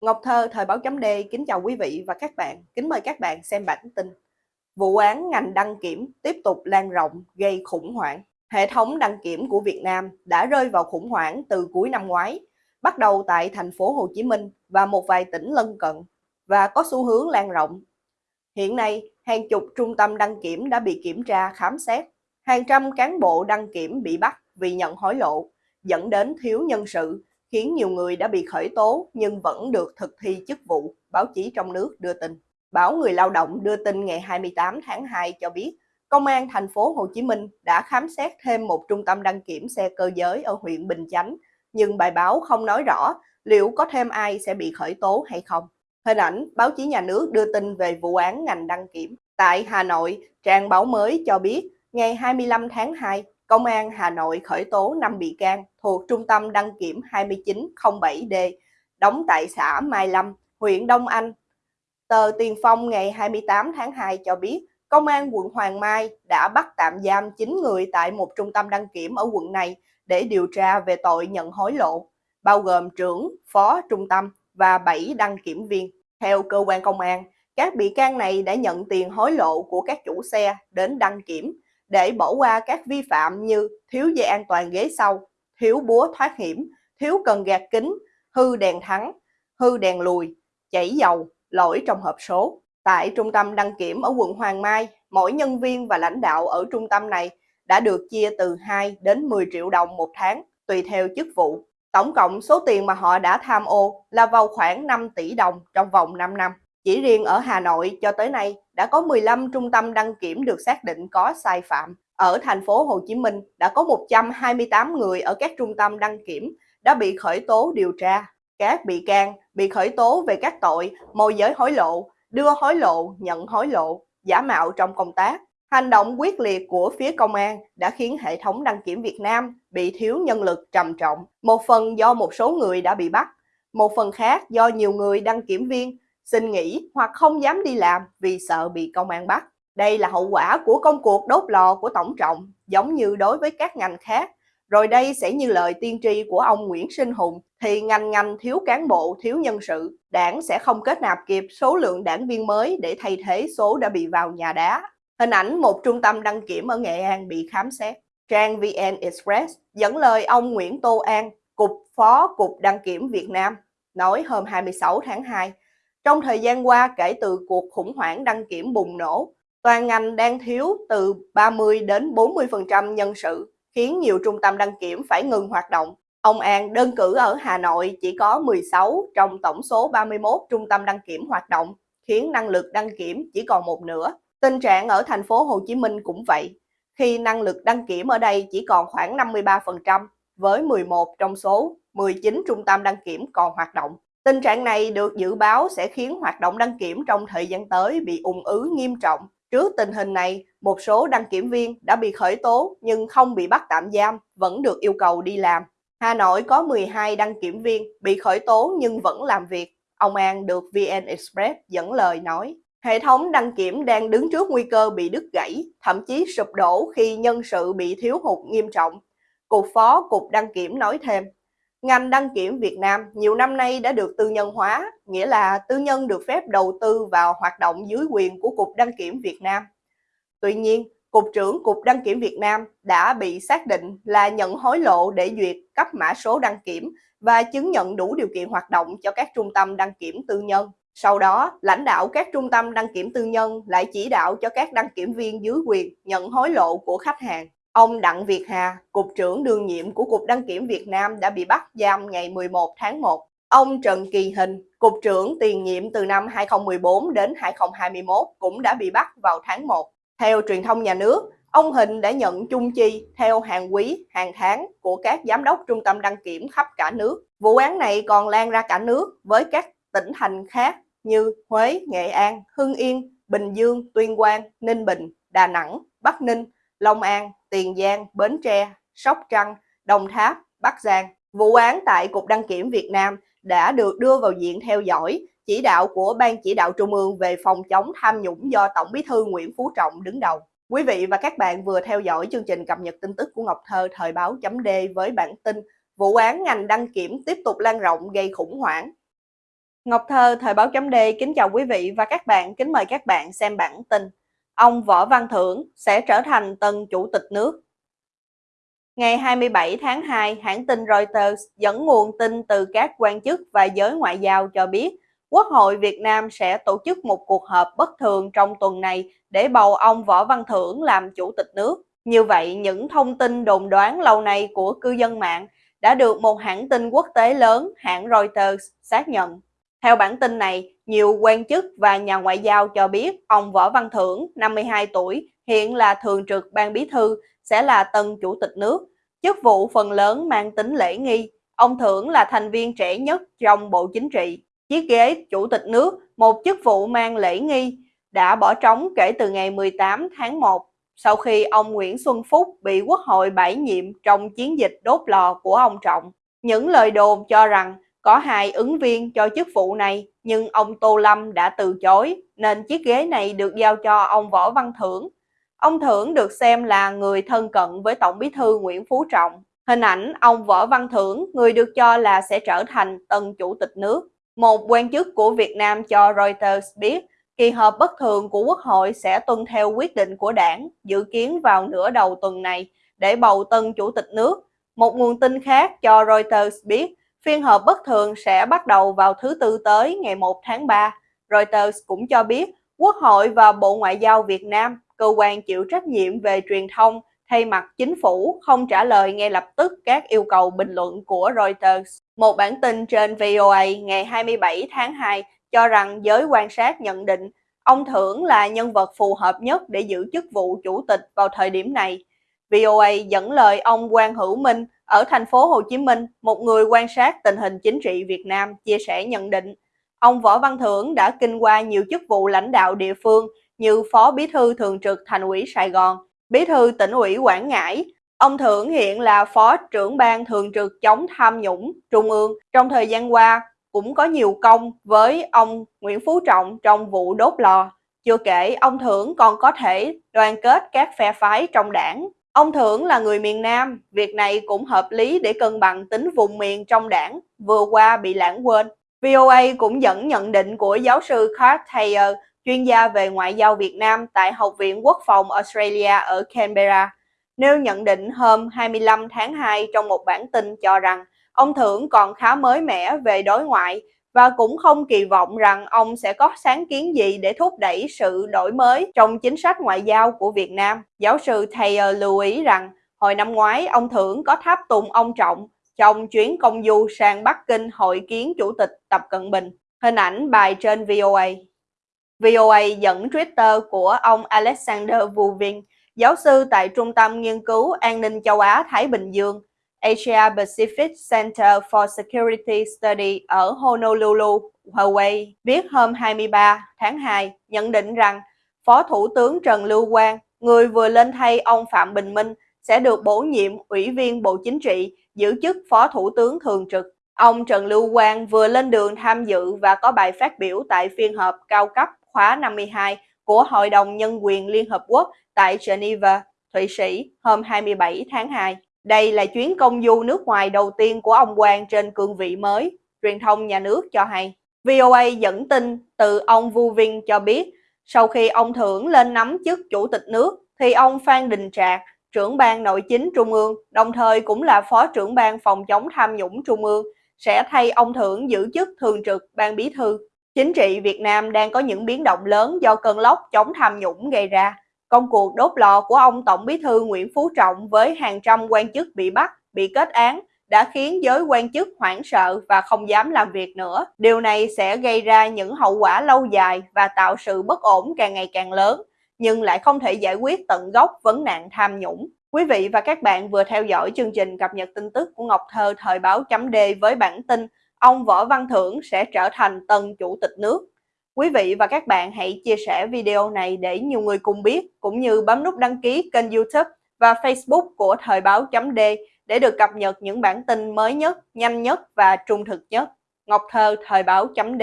Ngọc Thơ, Thời báo chấm D, kính chào quý vị và các bạn. Kính mời các bạn xem bản tin. Vụ án ngành đăng kiểm tiếp tục lan rộng gây khủng hoảng. Hệ thống đăng kiểm của Việt Nam đã rơi vào khủng hoảng từ cuối năm ngoái, bắt đầu tại thành phố Hồ Chí Minh và một vài tỉnh lân cận và có xu hướng lan rộng. Hiện nay, hàng chục trung tâm đăng kiểm đã bị kiểm tra khám xét, hàng trăm cán bộ đăng kiểm bị bắt vì nhận hối lộ, dẫn đến thiếu nhân sự khiến nhiều người đã bị khởi tố nhưng vẫn được thực thi chức vụ, báo chí trong nước đưa tin. Báo Người Lao động đưa tin ngày 28 tháng 2 cho biết, Công an thành phố Hồ Chí Minh đã khám xét thêm một trung tâm đăng kiểm xe cơ giới ở huyện Bình Chánh, nhưng bài báo không nói rõ liệu có thêm ai sẽ bị khởi tố hay không. Hình ảnh báo chí nhà nước đưa tin về vụ án ngành đăng kiểm. Tại Hà Nội, trang báo mới cho biết ngày 25 tháng 2, Công an Hà Nội khởi tố 5 bị can thuộc Trung tâm đăng kiểm 2907D, đóng tại xã Mai Lâm, huyện Đông Anh. Tờ Tiền Phong ngày 28 tháng 2 cho biết, Công an quận Hoàng Mai đã bắt tạm giam 9 người tại một trung tâm đăng kiểm ở quận này để điều tra về tội nhận hối lộ, bao gồm trưởng, phó trung tâm và 7 đăng kiểm viên. Theo cơ quan công an, các bị can này đã nhận tiền hối lộ của các chủ xe đến đăng kiểm để bỏ qua các vi phạm như thiếu dây an toàn ghế sau, thiếu búa thoát hiểm, thiếu cần gạt kính, hư đèn thắng, hư đèn lùi, chảy dầu, lỗi trong hộp số. Tại trung tâm đăng kiểm ở quận Hoàng Mai, mỗi nhân viên và lãnh đạo ở trung tâm này đã được chia từ 2 đến 10 triệu đồng một tháng, tùy theo chức vụ. Tổng cộng số tiền mà họ đã tham ô là vào khoảng 5 tỷ đồng trong vòng 5 năm. Chỉ riêng ở Hà Nội cho tới nay đã có 15 trung tâm đăng kiểm được xác định có sai phạm. Ở thành phố Hồ Chí Minh đã có 128 người ở các trung tâm đăng kiểm đã bị khởi tố điều tra. Các bị can bị khởi tố về các tội môi giới hối lộ, đưa hối lộ, nhận hối lộ, giả mạo trong công tác. Hành động quyết liệt của phía công an đã khiến hệ thống đăng kiểm Việt Nam bị thiếu nhân lực trầm trọng. Một phần do một số người đã bị bắt, một phần khác do nhiều người đăng kiểm viên xin nghỉ hoặc không dám đi làm vì sợ bị công an bắt. Đây là hậu quả của công cuộc đốt lò của Tổng trọng, giống như đối với các ngành khác. Rồi đây sẽ như lời tiên tri của ông Nguyễn Sinh Hùng, thì ngành ngành thiếu cán bộ, thiếu nhân sự. Đảng sẽ không kết nạp kịp số lượng đảng viên mới để thay thế số đã bị vào nhà đá. Hình ảnh một trung tâm đăng kiểm ở Nghệ An bị khám xét. Trang VN Express dẫn lời ông Nguyễn Tô An, Cục Phó Cục Đăng kiểm Việt Nam, nói hôm 26 tháng 2, trong thời gian qua kể từ cuộc khủng hoảng đăng kiểm bùng nổ, toàn ngành đang thiếu từ 30 đến 40% nhân sự, khiến nhiều trung tâm đăng kiểm phải ngừng hoạt động. Ông An đơn cử ở Hà Nội chỉ có 16 trong tổng số 31 trung tâm đăng kiểm hoạt động, khiến năng lực đăng kiểm chỉ còn một nửa. Tình trạng ở thành phố Hồ Chí Minh cũng vậy, khi năng lực đăng kiểm ở đây chỉ còn khoảng 53%, với 11 trong số 19 trung tâm đăng kiểm còn hoạt động. Tình trạng này được dự báo sẽ khiến hoạt động đăng kiểm trong thời gian tới bị ủng ứ nghiêm trọng. Trước tình hình này, một số đăng kiểm viên đã bị khởi tố nhưng không bị bắt tạm giam, vẫn được yêu cầu đi làm. Hà Nội có 12 đăng kiểm viên bị khởi tố nhưng vẫn làm việc. Ông An được VN Express dẫn lời nói. Hệ thống đăng kiểm đang đứng trước nguy cơ bị đứt gãy, thậm chí sụp đổ khi nhân sự bị thiếu hụt nghiêm trọng. Cục Phó Cục Đăng Kiểm nói thêm, Ngành đăng kiểm Việt Nam nhiều năm nay đã được tư nhân hóa, nghĩa là tư nhân được phép đầu tư vào hoạt động dưới quyền của Cục Đăng kiểm Việt Nam. Tuy nhiên, Cục trưởng Cục Đăng kiểm Việt Nam đã bị xác định là nhận hối lộ để duyệt cấp mã số đăng kiểm và chứng nhận đủ điều kiện hoạt động cho các trung tâm đăng kiểm tư nhân. Sau đó, lãnh đạo các trung tâm đăng kiểm tư nhân lại chỉ đạo cho các đăng kiểm viên dưới quyền nhận hối lộ của khách hàng. Ông Đặng Việt Hà, Cục trưởng đương nhiệm của Cục Đăng kiểm Việt Nam đã bị bắt giam ngày 11 tháng 1. Ông Trần Kỳ Hình, Cục trưởng tiền nhiệm từ năm 2014 đến 2021 cũng đã bị bắt vào tháng 1. Theo truyền thông nhà nước, ông Hình đã nhận chung chi theo hàng quý, hàng tháng của các giám đốc trung tâm đăng kiểm khắp cả nước. Vụ án này còn lan ra cả nước với các tỉnh thành khác như Huế, Nghệ An, Hưng Yên, Bình Dương, Tuyên Quang, Ninh Bình, Đà Nẵng, Bắc Ninh, Long An, Tiền Giang, Bến Tre, Sóc Trăng, Đồng Tháp, Bắc Giang. Vụ án tại Cục Đăng kiểm Việt Nam đã được đưa vào diện theo dõi chỉ đạo của Ban chỉ đạo Trung ương về phòng chống tham nhũng do Tổng bí thư Nguyễn Phú Trọng đứng đầu. Quý vị và các bạn vừa theo dõi chương trình cập nhật tin tức của Ngọc Thơ thời báo chấm D với bản tin Vụ án ngành đăng kiểm tiếp tục lan rộng gây khủng hoảng. Ngọc Thơ, Thời báo chấm D kính chào quý vị và các bạn, kính mời các bạn xem bản tin. Ông Võ Văn Thưởng sẽ trở thành tân chủ tịch nước. Ngày 27 tháng 2, hãng tin Reuters dẫn nguồn tin từ các quan chức và giới ngoại giao cho biết Quốc hội Việt Nam sẽ tổ chức một cuộc họp bất thường trong tuần này để bầu ông Võ Văn Thưởng làm chủ tịch nước. Như vậy, những thông tin đồn đoán lâu nay của cư dân mạng đã được một hãng tin quốc tế lớn, hãng Reuters, xác nhận. Theo bản tin này, nhiều quan chức và nhà ngoại giao cho biết ông Võ Văn Thưởng, 52 tuổi, hiện là thường trực ban bí thư, sẽ là tân chủ tịch nước. Chức vụ phần lớn mang tính lễ nghi. Ông Thưởng là thành viên trẻ nhất trong Bộ Chính trị. Chiếc ghế chủ tịch nước, một chức vụ mang lễ nghi, đã bỏ trống kể từ ngày 18 tháng 1 sau khi ông Nguyễn Xuân Phúc bị Quốc hội bãi nhiệm trong chiến dịch đốt lò của ông Trọng. Những lời đồn cho rằng có hai ứng viên cho chức vụ này, nhưng ông Tô Lâm đã từ chối, nên chiếc ghế này được giao cho ông Võ Văn Thưởng. Ông Thưởng được xem là người thân cận với Tổng bí thư Nguyễn Phú Trọng. Hình ảnh ông Võ Văn Thưởng, người được cho là sẽ trở thành tân chủ tịch nước. Một quan chức của Việt Nam cho Reuters biết, kỳ họp bất thường của Quốc hội sẽ tuân theo quyết định của đảng, dự kiến vào nửa đầu tuần này, để bầu tân chủ tịch nước. Một nguồn tin khác cho Reuters biết, Phiên họp bất thường sẽ bắt đầu vào thứ Tư tới ngày 1 tháng 3. Reuters cũng cho biết Quốc hội và Bộ Ngoại giao Việt Nam, cơ quan chịu trách nhiệm về truyền thông, thay mặt chính phủ không trả lời ngay lập tức các yêu cầu bình luận của Reuters. Một bản tin trên VOA ngày 27 tháng 2 cho rằng giới quan sát nhận định ông Thưởng là nhân vật phù hợp nhất để giữ chức vụ chủ tịch vào thời điểm này. VOA dẫn lời ông Quang Hữu Minh ở thành phố Hồ Chí Minh, một người quan sát tình hình chính trị Việt Nam chia sẻ nhận định, ông Võ Văn Thưởng đã kinh qua nhiều chức vụ lãnh đạo địa phương như Phó Bí thư Thường trực Thành ủy Sài Gòn, Bí thư tỉnh ủy Quảng Ngãi. Ông Thưởng hiện là Phó trưởng ban Thường trực chống tham nhũng Trung ương. Trong thời gian qua, cũng có nhiều công với ông Nguyễn Phú Trọng trong vụ đốt lò. Chưa kể, ông Thưởng còn có thể đoàn kết các phe phái trong đảng. Ông Thưởng là người miền Nam, việc này cũng hợp lý để cân bằng tính vùng miền trong đảng, vừa qua bị lãng quên. VOA cũng dẫn nhận định của giáo sư Carl Thayer, chuyên gia về ngoại giao Việt Nam tại Học viện Quốc phòng Australia ở Canberra, nêu nhận định hôm 25 tháng 2 trong một bản tin cho rằng ông Thưởng còn khá mới mẻ về đối ngoại và cũng không kỳ vọng rằng ông sẽ có sáng kiến gì để thúc đẩy sự đổi mới trong chính sách ngoại giao của Việt Nam. Giáo sư Thayer lưu ý rằng hồi năm ngoái ông Thưởng có tháp tùng ông Trọng trong chuyến công du sang Bắc Kinh hội kiến Chủ tịch Tập Cận Bình. Hình ảnh bài trên VOA. VOA dẫn Twitter của ông Alexander Vuvin, giáo sư tại Trung tâm Nghiên cứu An ninh châu Á-Thái Bình Dương, Asia Pacific Center for Security Study ở Honolulu, Hawaii, viết hôm 23 tháng 2 nhận định rằng Phó Thủ tướng Trần Lưu Quang, người vừa lên thay ông Phạm Bình Minh, sẽ được bổ nhiệm Ủy viên Bộ Chính trị, giữ chức Phó Thủ tướng Thường trực. Ông Trần Lưu Quang vừa lên đường tham dự và có bài phát biểu tại phiên họp cao cấp khóa 52 của Hội đồng Nhân quyền Liên Hợp Quốc tại Geneva, Thụy Sĩ hôm 27 tháng 2. Đây là chuyến công du nước ngoài đầu tiên của ông Quang trên cương vị mới, truyền thông nhà nước cho hay. VOA dẫn tin từ ông Vu Vinh cho biết, sau khi ông Thưởng lên nắm chức chủ tịch nước, thì ông Phan Đình Trạc, trưởng ban nội chính Trung ương, đồng thời cũng là phó trưởng ban phòng chống tham nhũng Trung ương, sẽ thay ông Thưởng giữ chức thường trực ban bí thư. Chính trị Việt Nam đang có những biến động lớn do cơn lốc chống tham nhũng gây ra. Công cuộc đốt lò của ông Tổng bí thư Nguyễn Phú Trọng với hàng trăm quan chức bị bắt, bị kết án đã khiến giới quan chức hoảng sợ và không dám làm việc nữa. Điều này sẽ gây ra những hậu quả lâu dài và tạo sự bất ổn càng ngày càng lớn, nhưng lại không thể giải quyết tận gốc vấn nạn tham nhũng. Quý vị và các bạn vừa theo dõi chương trình cập nhật tin tức của Ngọc Thơ thời báo chấm D với bản tin ông Võ Văn Thưởng sẽ trở thành tân chủ tịch nước. Quý vị và các bạn hãy chia sẻ video này để nhiều người cùng biết, cũng như bấm nút đăng ký kênh youtube và facebook của Thời báo chấm D để được cập nhật những bản tin mới nhất, nhanh nhất và trung thực nhất. Ngọc Thơ Thời báo chấm D